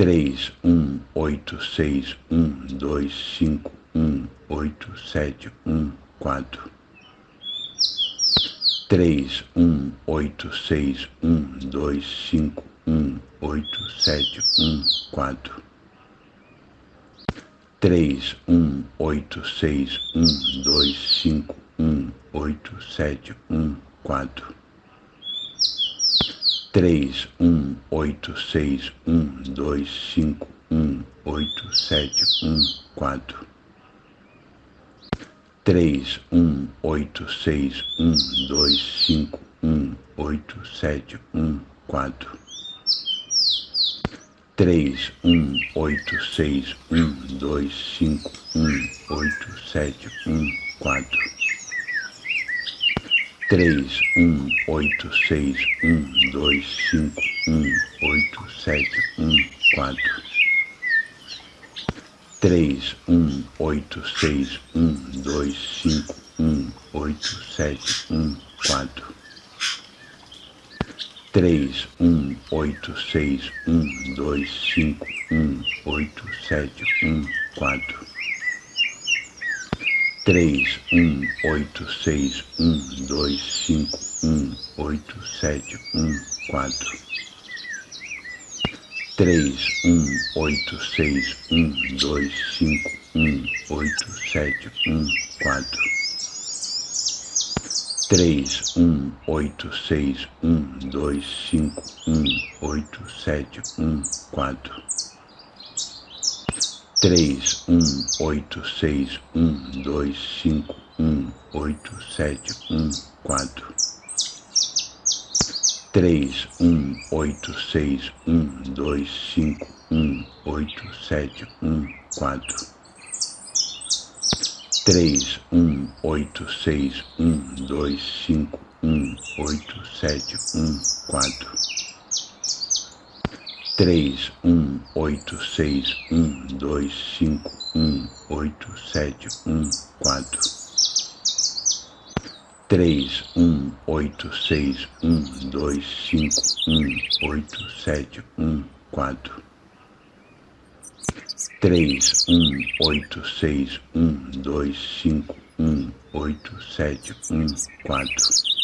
três um oito seis um dois cinco um oito sete um quatro. três um oito seis um dois cinco um oito sete um quatro. três um oito seis um dois cinco um oito sete um quatro três um oito seis um dois cinco um oito sete um quatro. três um oito seis um dois cinco um oito sete um quatro. três um oito seis um dois cinco um oito sete um quatro três um oito seis um dois cinco um oito sete um quatro. Três um oito seis um dois cinco um oito sete um quatro três um oito seis um dois cinco um oito sete um quatro três um oito seis um dois cinco um oito sete um quatro. três um oito seis um dois cinco um oito sete um quatro. três um oito seis um dois cinco um oito sete um quatro três um oito seis um dois cinco um oito sete um quatro. três um oito seis um dois cinco um oito sete um quatro. três um oito seis um dois cinco um oito sete um quatro três um oito seis um dois cinco um oito sete um quatro. três um oito seis um dois cinco um oito sete um quatro. três um oito seis um dois cinco um oito sete um quatro